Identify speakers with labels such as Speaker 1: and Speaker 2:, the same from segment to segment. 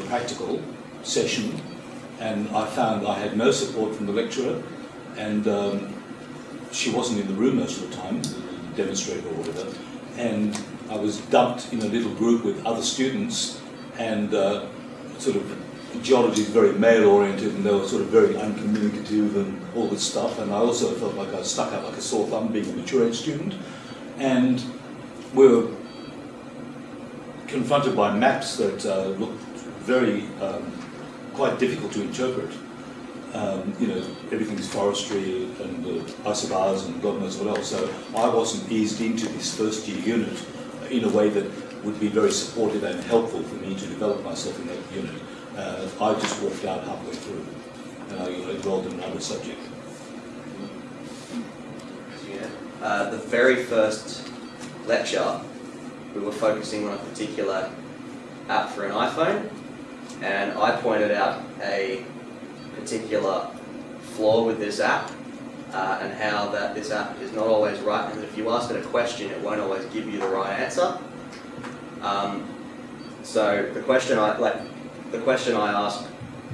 Speaker 1: The practical session and I found I had no support from the lecturer and um, she wasn't in the room most of the time, demonstrator or whatever, and I was dumped in a little group with other students and uh, sort of geology is very male-oriented and they were sort of very uncommunicative and all this stuff and I also felt like I was stuck out like a sore thumb being a mature age student and we were confronted by maps that uh, looked very um, quite difficult to interpret. Um, you know, everything's forestry and uh, isobars and God knows what else. So I wasn't eased into this first year unit in a way that would be very supportive and helpful for me to develop myself in that unit. Uh, I just walked out halfway through and I enrolled in another subject.
Speaker 2: Yeah. Uh, the very first lecture, we were focusing on a particular app for an iPhone and I pointed out a particular flaw with this app uh, and how that this app is not always right and if you ask it a question it won't always give you the right answer. Um, so the question I like the question I asked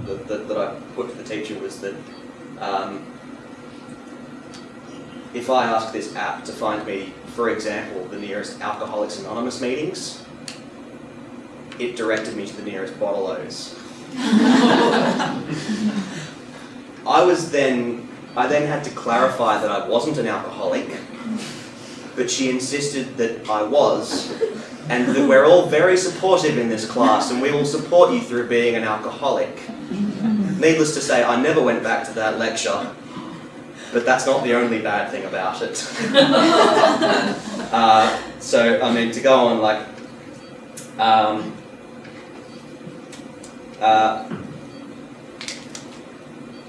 Speaker 2: that, that, that, I put to the teacher was that um, if I ask this app to find me, for example, the nearest Alcoholics Anonymous meetings, it directed me to the nearest Bottle-O's. I was then, I then had to clarify that I wasn't an alcoholic, but she insisted that I was, and that we're all very supportive in this class, and we will support you through being an alcoholic. Needless to say, I never went back to that lecture, but that's not the only bad thing about it. uh, so, I mean, to go on, like, um, uh,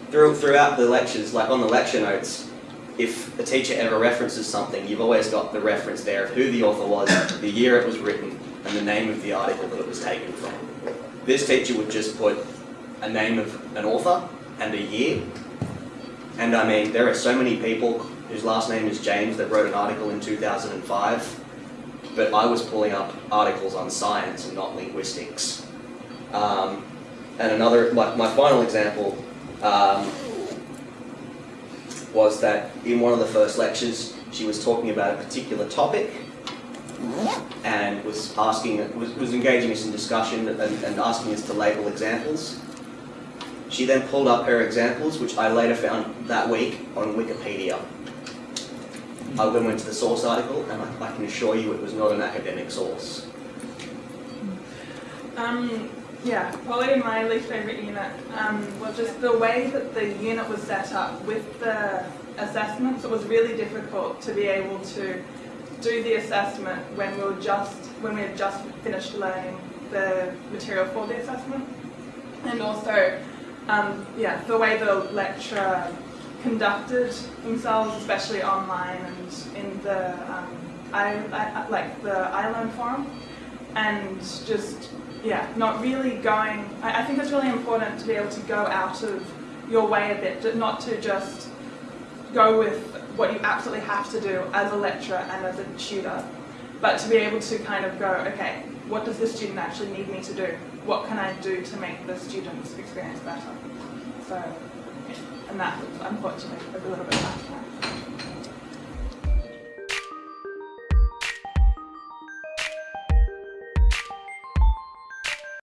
Speaker 2: through, throughout the lectures, like on the lecture notes, if a teacher ever references something, you've always got the reference there of who the author was, the year it was written, and the name of the article that it was taken from. This teacher would just put a name of an author and a year. And I mean, there are so many people whose last name is James that wrote an article in 2005, but I was pulling up articles on science and not linguistics. Um, and another, my, my final example um, was that in one of the first lectures, she was talking about a particular topic and was asking, was, was engaging us in discussion and, and asking us to label examples. She then pulled up her examples, which I later found that week on Wikipedia. I then went to the source article, and I, I can assure you it was not an academic source.
Speaker 3: Um, yeah, probably my least favourite unit um, was just the way that the unit was set up with the assessments. It was really difficult to be able to do the assessment when we were just when we had just finished learning the material for the assessment, and also um, yeah the way the lecturer conducted themselves, especially online and in the um, I, I, like the iLearn forum, and just yeah, not really going, I, I, think it's really important to be able to go out of your way a bit, not to just go with what you absolutely have to do as a lecturer and as a tutor, but to be able to kind of go, okay, what does the student actually need me to do? What can I do to make the student's experience better? So, and that unfortunately a little bit time.